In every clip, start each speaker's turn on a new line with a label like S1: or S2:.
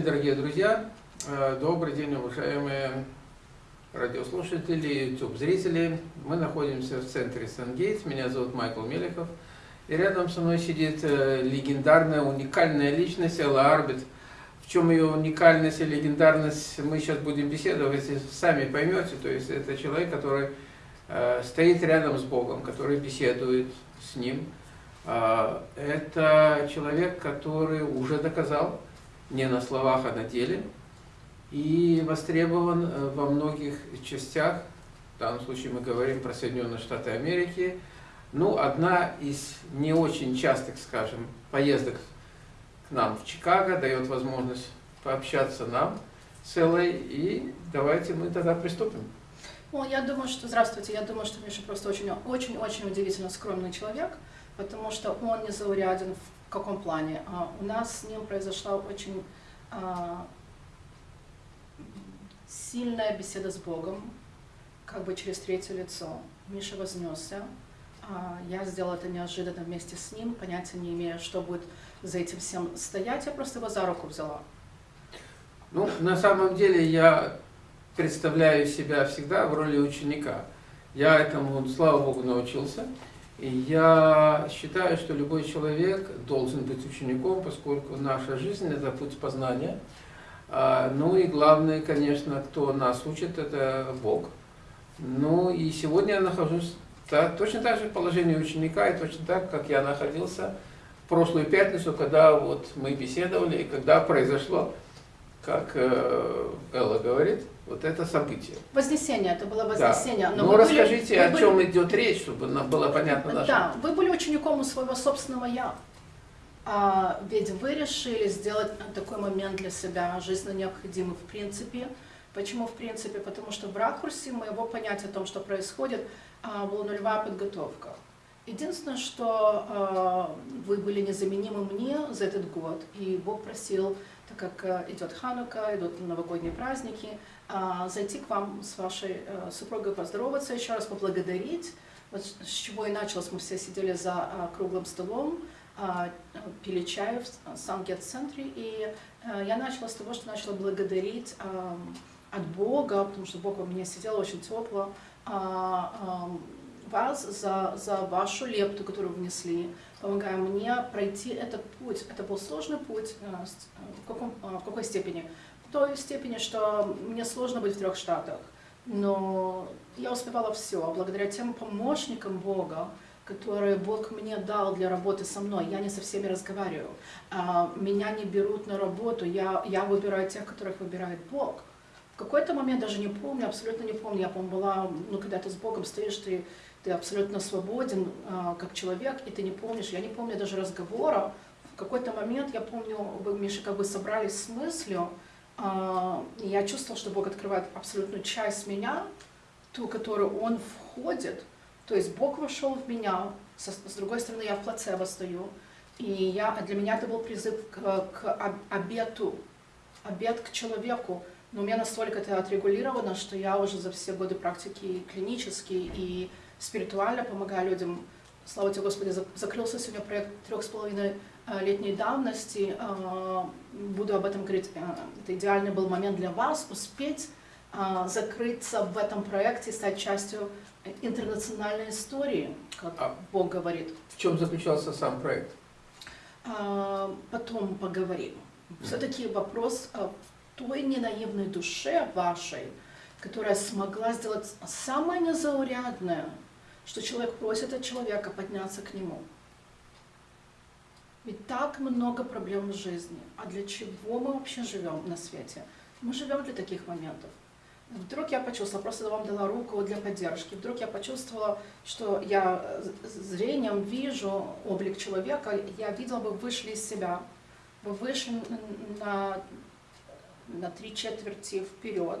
S1: день, дорогие друзья! Э, добрый день, уважаемые радиослушатели, YouTube-зрители. Мы находимся в центре Сангейтс. Меня зовут Майкл Мелехов. И рядом со мной сидит э, легендарная, уникальная личность Элла Арбит. В чем ее уникальность и легендарность, мы сейчас будем беседовать, сами поймете. То есть это человек, который э, стоит рядом с Богом, который беседует с Ним. Это человек, который уже доказал, не на словах, а на деле, и востребован э, во многих частях, в данном случае мы говорим про Соединенные Штаты Америки, ну, одна из не очень частых, скажем, поездок к нам в Чикаго дает возможность пообщаться нам с Эллой, и давайте мы тогда приступим.
S2: Ну, я думаю, что, здравствуйте, я думаю, что Миша просто очень-очень удивительно скромный человек, потому что он не зауряден в в каком плане? А, у нас с ним произошла очень а, сильная беседа с Богом, как бы через третье лицо. Миша вознесся, а, я сделала это неожиданно вместе с ним, понятия не имея, что будет за этим всем стоять, я просто его за руку взяла.
S1: Ну, на самом деле я представляю себя всегда в роли ученика. Я этому, слава Богу, научился. Я считаю, что любой человек должен быть учеником, поскольку наша жизнь – это путь познания. А, ну и главное, конечно, кто нас учит, это Бог. Ну и сегодня я нахожусь точно так же в положении ученика, и точно так, как я находился в прошлую пятницу, когда вот мы беседовали, и когда произошло, как э, Элла говорит, вот это событие.
S2: Вознесение, это было вознесение.
S1: Да. Но ну, расскажите, были, о чем были... идет речь, чтобы нам было понятно
S2: нашим. Да, вы были учеником у своего собственного «я». А, ведь вы решили сделать такой момент для себя жизненно необходимый в принципе. Почему в принципе? Потому что в ракурсе моего понятия о том, что происходит, а, была нулевая подготовка. Единственное, что а, вы были незаменимы мне за этот год, и Бог просил, так как а, идет Ханука, идут новогодние праздники, а, зайти к вам с вашей э, супругой, поздороваться, еще раз поблагодарить. Вот с чего и началось, мы все сидели за а, круглым столом, а, пили чай в Сангет-центре, и э, я начала с того, что начала благодарить от Бога, потому что Бог во мне сидел очень тепло, вас за, за вашу лепту, которую внесли, помогая мне пройти этот путь. Это был сложный путь, э, в, каком, в какой степени? той степени, что мне сложно быть в трех штатах. Но я успевала все, благодаря тем помощникам Бога, которые Бог мне дал для работы со мной. Я не со всеми разговариваю. А, меня не берут на работу, я, я выбираю тех, которых выбирает Бог. В какой-то момент, даже не помню, абсолютно не помню, я, помню, была, ну, когда ты с Богом стоишь, ты, ты абсолютно свободен а, как человек, и ты не помнишь, я не помню даже разговора. В какой-то момент, я помню, вы, Миша, как бы собрались с мыслью, а, я чувствовала, что Бог открывает абсолютную часть меня, ту, которую Он входит. То есть Бог вошел в меня, с другой стороны я в плацебо стою. И я, для меня это был призыв к, к обету, обет к человеку. Но у меня настолько это отрегулировано, что я уже за все годы практики клинические и спиритуально помогаю людям. Слава тебе, Господи, закрылся сегодня проект трех с половиной Э, летней давности, э, буду об этом говорить, э, это идеальный был момент для вас, успеть закрыться в этом проекте, стать частью интернациональной истории, как а Бог говорит.
S1: В чем заключался сам проект?
S2: Потом поговорим. Все-таки вопрос той ненаивной душе вашей, которая смогла сделать самое незаурядное, что человек просит от человека подняться к нему. Ведь так много проблем в жизни. А для чего мы вообще живем на свете? Мы живем для таких моментов. Вдруг я почувствовала, просто вам дала руку для поддержки, вдруг я почувствовала, что я э, зрением вижу облик человека, я видела, вы вышли из себя, вы вышли на, на три четверти вперед,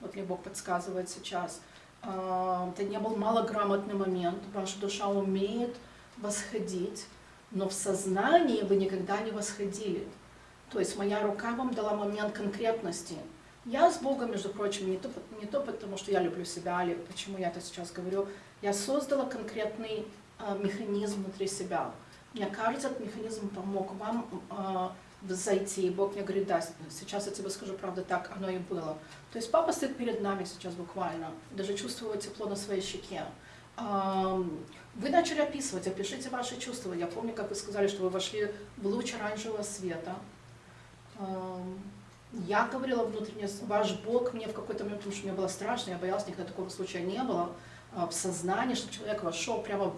S2: вот мне Бог подсказывает сейчас. А, это не был малограмотный момент, ваша душа умеет восходить, но в сознании вы никогда не восходили. То есть моя рука вам дала момент конкретности. Я с Богом, между прочим, не то, не то потому, что я люблю себя, или почему я это сейчас говорю, я создала конкретный э, механизм внутри себя. Мне кажется, этот механизм помог вам э, зайти. И Бог мне говорит, да, сейчас я тебе скажу, правда, так оно и было. То есть папа стоит перед нами сейчас буквально, даже чувствую тепло на своей щеке. Вы начали описывать, опишите ваши чувства. Я помню, как вы сказали, что вы вошли в луч оранжевого света. Я говорила внутренне, ваш Бог мне в какой-то момент, потому что мне было страшно, я боялась, никогда такого случая не было, а, в сознании, что человек вошел прямо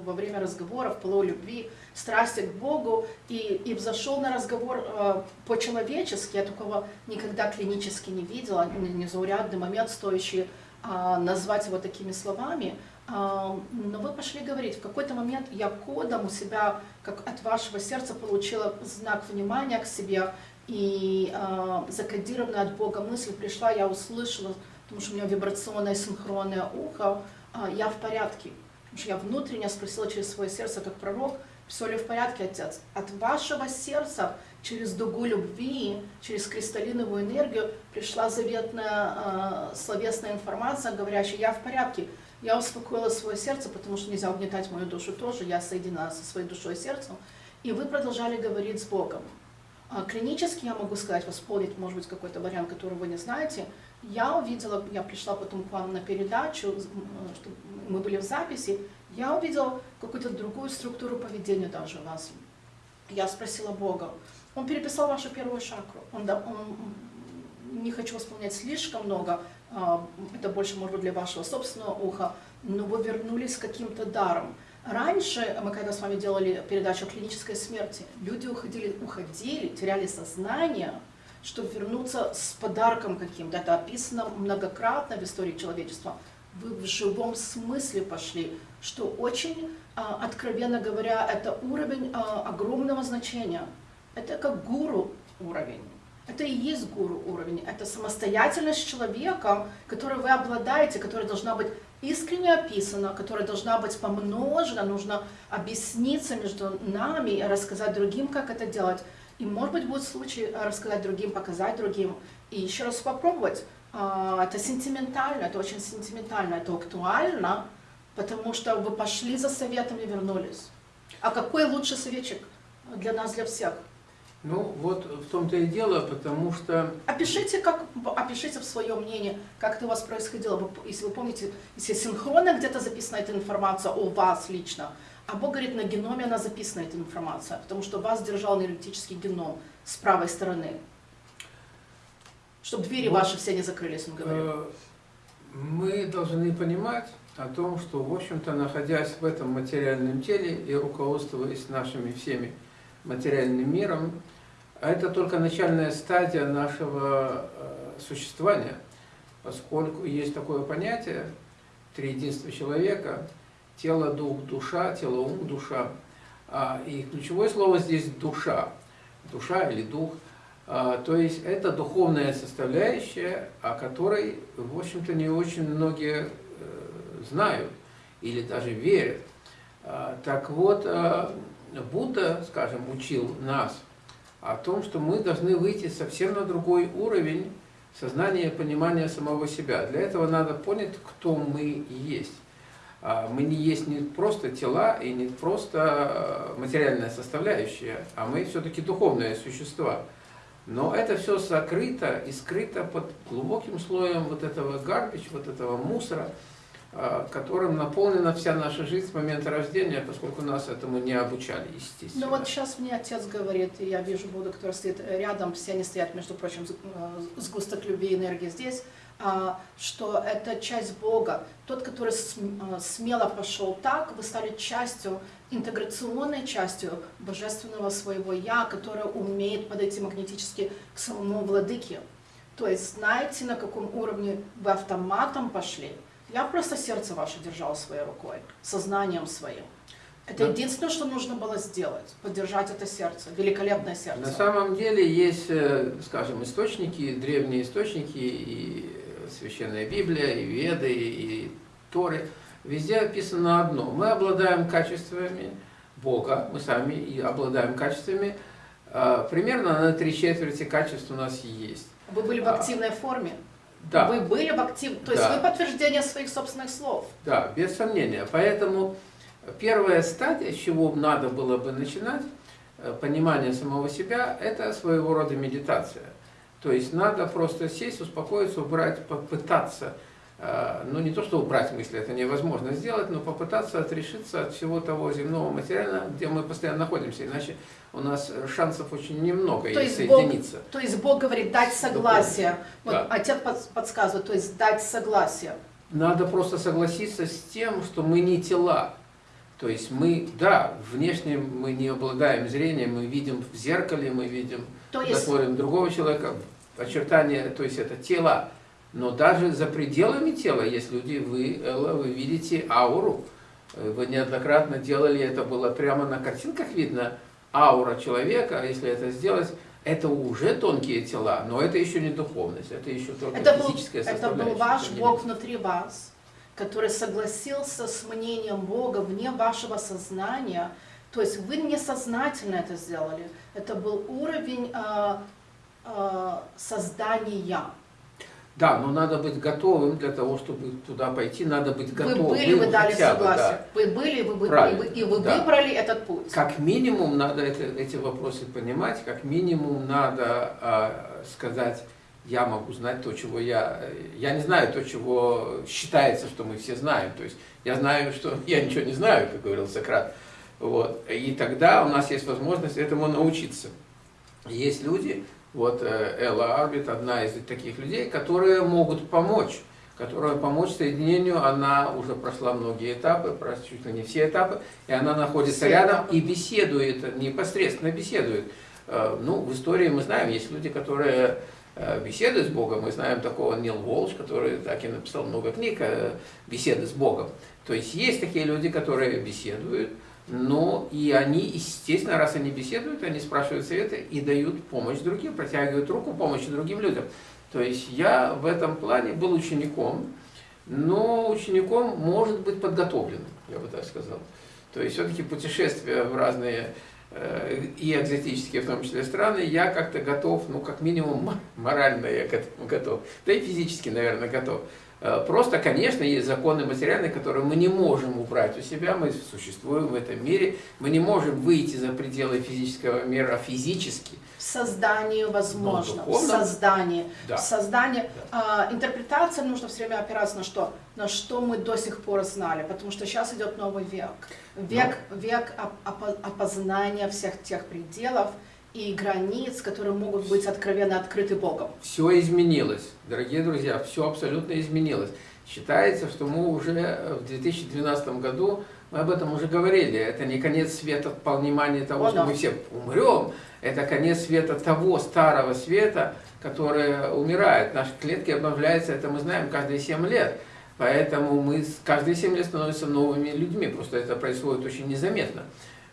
S2: во время разговора, в полу любви, страсти к Богу, и, и взошел на разговор э, по-человечески, я такого никогда клинически не видела, незаурядный момент, стоящий а, назвать его такими словами. А, но вы пошли говорить, в какой-то момент я кодом у себя, как от вашего сердца, получила знак внимания к себе, и а, закодированная от Бога мысль пришла, я услышала, потому что у меня вибрационное синхронное ухо, а, я в порядке. Что я внутренне спросила через свое сердце, как пророк, все ли в порядке, Отец? От вашего сердца через дугу любви, через кристаллиновую энергию пришла заветная э, словесная информация, говорящая, я в порядке. Я успокоила свое сердце, потому что нельзя угнетать мою душу тоже, я соединена со своей душой и сердцем. И вы продолжали говорить с Богом. А клинически я могу сказать, восполнить, может быть, какой-то вариант, который вы не знаете. Я увидела, я пришла потом к вам на передачу, что мы были в записи, я увидела какую-то другую структуру поведения даже у вас. Я спросила Бога. Он переписал вашу первую чакру. Он, он, не хочу восполнять слишком много, а, это больше, может быть, для вашего собственного уха, но вы вернулись с каким-то даром. Раньше, мы когда с вами делали передачу о клинической смерти, люди уходили, уходили, теряли сознание, чтобы вернуться с подарком каким-то. Это описано многократно в истории человечества. Вы в живом смысле пошли, что очень, а, откровенно говоря, это уровень а, огромного значения. Это как гуру уровень. Это и есть гуру уровень. Это самостоятельность человека, которой вы обладаете, которая должна быть искренне описана, которая должна быть помножена, нужно объясниться между нами рассказать другим, как это делать. И, может быть, будет случай рассказать другим, показать другим, и еще раз попробовать. А, Это сентиментально, это очень сентиментально, это актуально, потому что вы пошли за советом и вернулись. А какой лучший советчик для нас, для всех?
S1: Ну, вот в том-то и дело, потому что
S2: Опишите, как, опишите в свое мнение, как это у вас происходило. Если вы помните, если синхронно где-то записана эта информация о вас лично, а Бог говорит, на геноме она записана, эта информация, потому что вас держал энергетический геном с правой стороны. Чтобы двери
S1: Вот.
S2: ваши все не закрылись, он говорит.
S1: Э, Мы должны понимать о том, что, в общем-то, находясь в этом материальном теле и руководствуясь нашими всеми материальным миром, это только начальная стадия нашего э, существования, поскольку есть такое понятие триединства человека, тело, дух, душа, тело, ум, душа. А, И ключевое слово здесь душа, душа или дух – а, То есть это духовная составляющая, о которой, в общем-то, не очень многие э, знают или даже верят. А, Так вот, а, Будда, скажем, учил нас о том, что мы должны выйти совсем на другой уровень сознания и понимания самого себя. Для этого надо понять, кто мы есть. А, Мы не есть не просто тела и не просто э, материальная составляющая, а мы все-таки духовные существа. Но это все закрыто и скрыто под глубоким слоем вот этого гарбич, вот этого мусора, которым наполнена вся наша жизнь с момента рождения, поскольку нас этому не обучали, естественно.
S2: Ну вот сейчас мне отец говорит, и я вижу Будду, который стоит рядом, все они стоят, между прочим, э, сгусток любви и энергии здесь, а, что это часть Бога. Тот, который э, смело пошел так, вы стали частью, интеграционной частью божественного своего Я, которое умеет подойти магнетически к самому владыке. То есть знаете, на каком уровне вы автоматом пошли. Я просто сердце ваше держал своей рукой, сознанием своим. Это
S1: Да.
S2: единственное, что нужно было сделать, поддержать это сердце, великолепное сердце.
S1: На самом деле есть, э, скажем, источники, древние источники, и Священная Библия, и Веды, и Торы. Везде описано одно. Мы обладаем качествами Бога, мы сами и обладаем качествами. э, Примерно на три четверти качеств у нас есть.
S2: Вы были в
S1: А,
S2: активной форме.
S1: Да.
S2: Вы были в актив... То есть
S1: Да.
S2: вы подтверждение своих собственных слов.
S1: Да, без сомнения. Поэтому первая стадия, с чего надо было бы начинать, э, понимание самого себя – это своего рода медитация. То есть надо просто сесть, успокоиться, убрать, попытаться – ну не то, что убрать мысли, это невозможно сделать, но попытаться отрешиться от всего того земного материала, где мы постоянно находимся, иначе у нас шансов очень немного
S2: то есть соединиться. Бог, то есть Бог говорит дать согласие. Вот да. Отец подсказывает, то есть дать согласие.
S1: Надо просто согласиться с тем, что мы не тела. То есть мы, да, внешне мы не обладаем зрением, мы видим в зеркале, мы видим, то есть... смотрим другого человека, очертания, то есть это тела. Но даже за пределами тела есть люди, вы, Элла, вы видите ауру. Вы неоднократно делали, это было прямо на картинках видно, аура человека, если это сделать, это уже тонкие тела, но это еще не духовность, это еще только это физическая
S2: был, составляющая. Это был ваш Бог внутри вас, который согласился с мнением Бога вне вашего сознания, то есть вы несознательно это сделали. Это был уровень э, э, создания.
S1: Да, но надо быть готовым для того, чтобы туда пойти, надо быть готовым.
S2: Вы были, вы дали согласие. Да. Вы были, вы, вы, Правильно, и вы да. выбрали этот путь.
S1: Как минимум надо это, эти вопросы понимать, как минимум надо э, сказать, я могу знать то, чего я... Я не знаю то, чего считается, что мы все знаем. То есть я знаю, что я ничего не знаю, как говорил Сократ. Вот. И тогда у нас есть возможность этому научиться. Есть люди, вот э, Элла Арбит одна из таких людей, которые могут помочь, которая помочь соединению, она уже прошла многие этапы, чуть ли не все этапы, и она находится все рядом этапы. и беседует, непосредственно беседует. Э, ну, в истории мы знаем, есть люди, которые э, беседуют с Богом, мы знаем такого Нил Волш, который так и написал много книг «Беседы с Богом». То есть есть такие люди, которые беседуют, но и они, естественно, раз они беседуют, они спрашивают советы и дают помощь другим, протягивают руку помощи другим людям. То есть я в этом плане был учеником, но учеником может быть подготовленным, я бы так сказал. То есть все-таки путешествия в разные э, и экзотические, в том числе, страны, я как-то готов, ну, как минимум, морально я к этому готов, да и физически, наверное, готов. Э, просто, конечно, есть законы материальные, которые мы не можем убрать у себя, мы существуем в этом мире, мы не можем выйти за пределы физического мира физически.
S2: Создание возможно, в создании. Да. Создание. Да. А, интерпретация нужно все время опираться на что? На что мы до сих пор знали, потому что сейчас идет новый век. Век, Но. век опознания всех тех пределов, и границ, которые могут быть откровенно открыты Богом.
S1: Все изменилось, дорогие друзья, все абсолютно изменилось. Считается, что мы уже в 2012 году, мы об этом уже говорили, это не конец света в понимании того, О, что да. мы все умрем, это конец света того старого света, который умирает. Наши клетки обновляются, это мы знаем каждые 7 лет. Поэтому мы каждые 7 лет становимся новыми людьми, просто это происходит очень незаметно.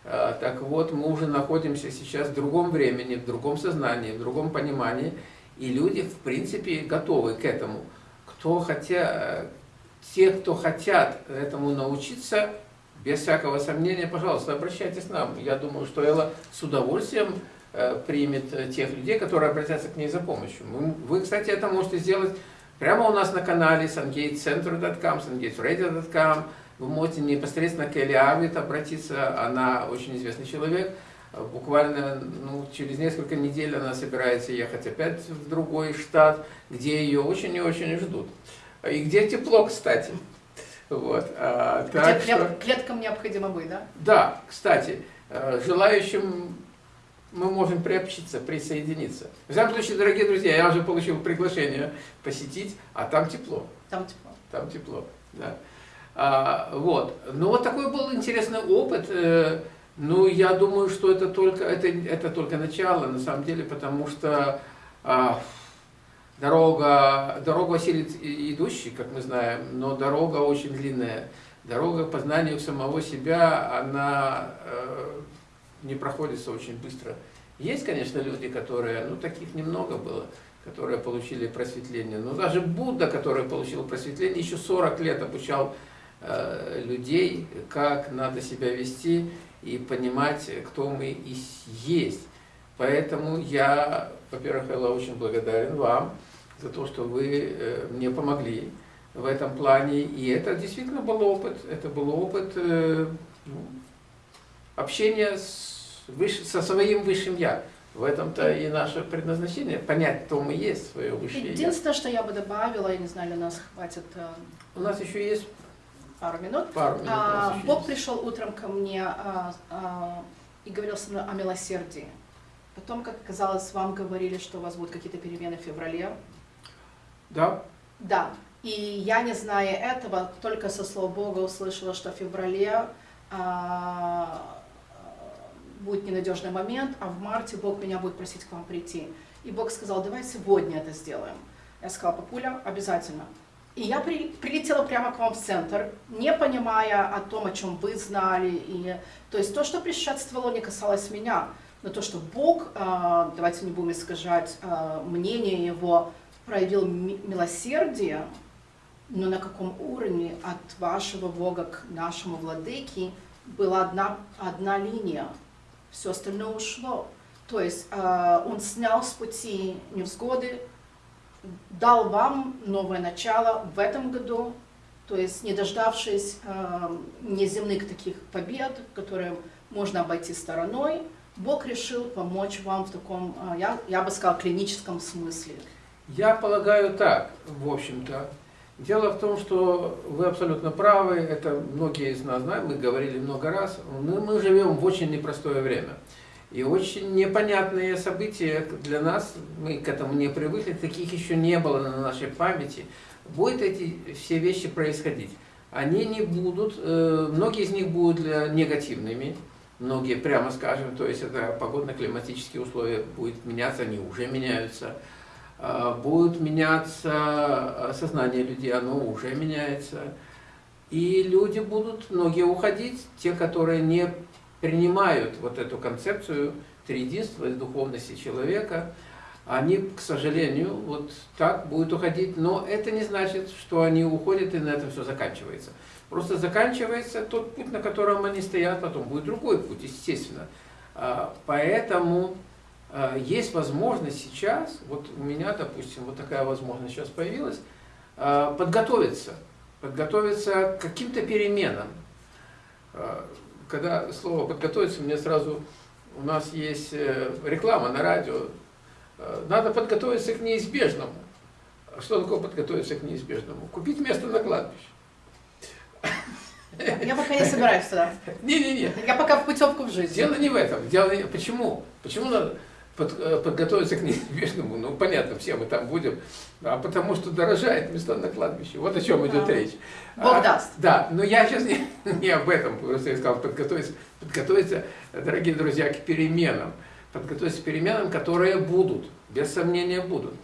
S1: А, так вот, мы уже находимся сейчас в другом времени, в другом сознании, в другом понимании, и люди, в принципе, готовы к этому. Кто хотя, те, кто хотят этому научиться, без всякого сомнения, пожалуйста, обращайтесь к нам. Я думаю, что Элла с удовольствием э, примет тех людей, которые обратятся к ней за помощью. Вы, кстати, это можете сделать прямо у нас на канале sungatecenter.com, sungateradio.com, вы можете непосредственно к Элли Арвит обратиться, она очень известный человек. Буквально ну, через несколько недель она собирается ехать опять в другой штат, где ее очень и очень ждут. И где тепло, кстати. Вот.
S2: А, так где что... клеткам необходимо быть, да?
S1: Да, кстати, э, желающим мы можем приобщиться, присоединиться. В всяком случае, дорогие друзья, я уже получил приглашение посетить, а там тепло.
S2: Там тепло.
S1: Там тепло, да. А, вот. Ну, вот такой был интересный опыт. Э, ну, я думаю, что это только, это, это только начало, на самом деле, потому что а, дорога, дорога осилит идущий, как мы знаем, но дорога очень длинная. Дорога к познанию самого себя, она э, не проходится очень быстро. Есть, конечно, люди, которые, ну, таких немного было, которые получили просветление. Но даже Будда, который получил просветление, еще 40 лет обучал людей, как надо себя вести и понимать, кто мы и есть. Поэтому я, во-первых, Элла, очень благодарен вам за то, что вы э, мне помогли в этом плане. И это действительно был опыт. Это был опыт э, ну, общения с выше, со своим высшим я. В этом-то и наше предназначение, понять, кто мы есть, свое высшее я.
S2: Единственное, что я бы добавила, я не знаю, ли у нас хватит э,
S1: У нас еще есть
S2: пару минут.
S1: пару минут.
S2: А, Бог пришел утром ко мне а, а, и говорил со мной о милосердии. Потом, как оказалось, вам говорили, что у вас будут какие-то перемены в феврале.
S1: Да,
S2: Да. И я, не зная этого, только со слов Бога услышала, что в феврале а, будет ненадежный момент, а в марте Бог меня будет просить к вам прийти. И Бог сказал, давай сегодня это сделаем. Я сказала, папуля, обязательно. И я при- прилетела прямо к вам в центр, не понимая о том, о чем вы знали. И, то есть то, что предшествовало, не касалось меня. Но то, что Бог, а, давайте не будем искажать а, мнение Его, проявил ми- милосердие, но на каком уровне от вашего Бога к нашему владыке была одна, одна линия, все остальное ушло. То есть э, он снял с пути невзгоды, дал вам новое начало в этом году, то есть не дождавшись э, неземных таких побед, которые можно обойти стороной, Бог решил помочь вам в таком, э, я, я бы сказала, клиническом смысле.
S1: Я полагаю так, в общем-то. Дело в том, что вы абсолютно правы, это многие из нас знают, мы говорили много раз, мы, мы живем в очень непростое время. И очень непонятные события для нас, мы к этому не привыкли, таких еще не было на нашей памяти. Будут эти все вещи происходить. Они не будут, э, многие из них будут негативными, многие, прямо скажем, то есть это погодно-климатические условия будут меняться, они уже меняются. А, Будет меняться а, сознание людей, оно уже меняется. И люди будут, многие уходить, те, которые не принимают вот эту концепцию триединства и духовности человека, они, к сожалению, вот так будут уходить, но это не значит, что они уходят и на этом все заканчивается. Просто заканчивается тот путь, на котором они стоят, потом будет другой путь, естественно. А, Поэтому а, есть возможность сейчас, вот у меня, допустим, вот такая возможность сейчас появилась, а, подготовиться, подготовиться к каким-то переменам. Когда слово подготовиться, мне сразу, у нас есть э, реклама на радио, э, надо подготовиться к неизбежному. Что такое подготовиться к неизбежному? Купить место на кладбище.
S2: Я пока не собираюсь туда.
S1: Не-не-не,
S2: Я пока в путевку в жизнь.
S1: Дело не в этом. Дело не... Почему? Почему надо под- э, подготовиться к неизбежному? Ну, понятно, все мы там будем. А потому что дорожает места на кладбище. Вот о чем идет
S2: А.
S1: речь.
S2: Бог
S1: А,
S2: даст.
S1: Да, но я сейчас не, не об этом. Просто я сказал подготовиться. Подготовиться, дорогие друзья, к переменам. Подготовиться к переменам, которые будут. Без сомнения будут.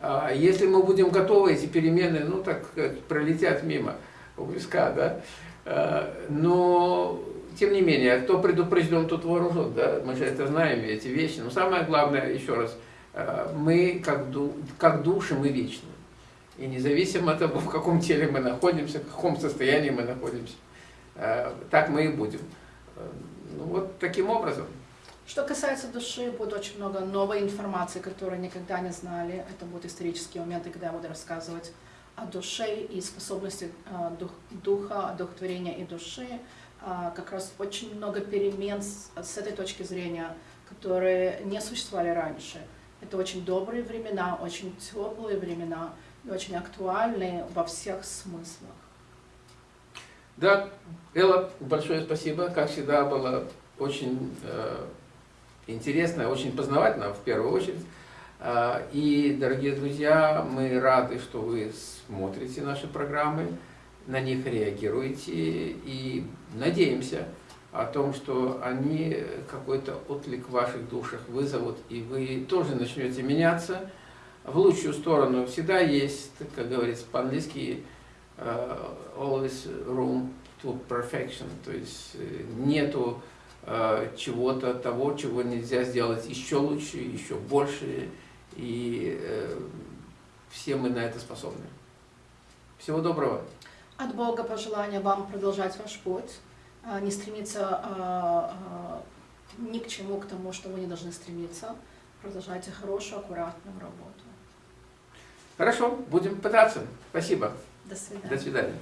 S1: А Если мы будем готовы, эти перемены, ну, так сказать, пролетят мимо у виска, да. А, Но, тем не менее, кто предупрежден, тот вооружен, да. Мы же это знаем, эти вещи. Но самое главное, еще раз, а, мы, как, ду- как души, мы вечны. И независимо от того, в каком теле мы находимся, в каком состоянии мы находимся, а, так мы и будем. А, Ну, вот таким образом.
S2: Что касается души, будет очень много новой информации, которую никогда не знали. Это будут исторические моменты, когда я буду рассказывать о душе и способности дух- духа, одухотворения и души. А, Как раз очень много перемен с, с этой точки зрения, которые не существовали раньше. Это очень добрые времена, очень теплые времена и очень актуальные во всех смыслах.
S1: Да, Элла, большое спасибо. Как всегда, было очень э, интересно, очень познавательно в первую очередь. А, И, дорогие друзья, мы рады, что вы смотрите наши программы, на них реагируете и надеемся о том, что они какой-то отклик в ваших душах вызовут, и вы тоже начнете меняться в лучшую сторону. Всегда есть, как говорится по-английски, э, always room to perfection, то есть э, нету э, чего-то того, чего нельзя сделать еще лучше, еще больше, и э, все мы на это способны. Всего доброго.
S2: От Бога пожелание вам продолжать ваш путь, а, не стремиться а, а, ни к чему, к тому, что вы не должны стремиться. Продолжайте хорошую, аккуратную работу.
S1: Хорошо, будем пытаться. Спасибо.
S2: До свидания.
S1: До свидания.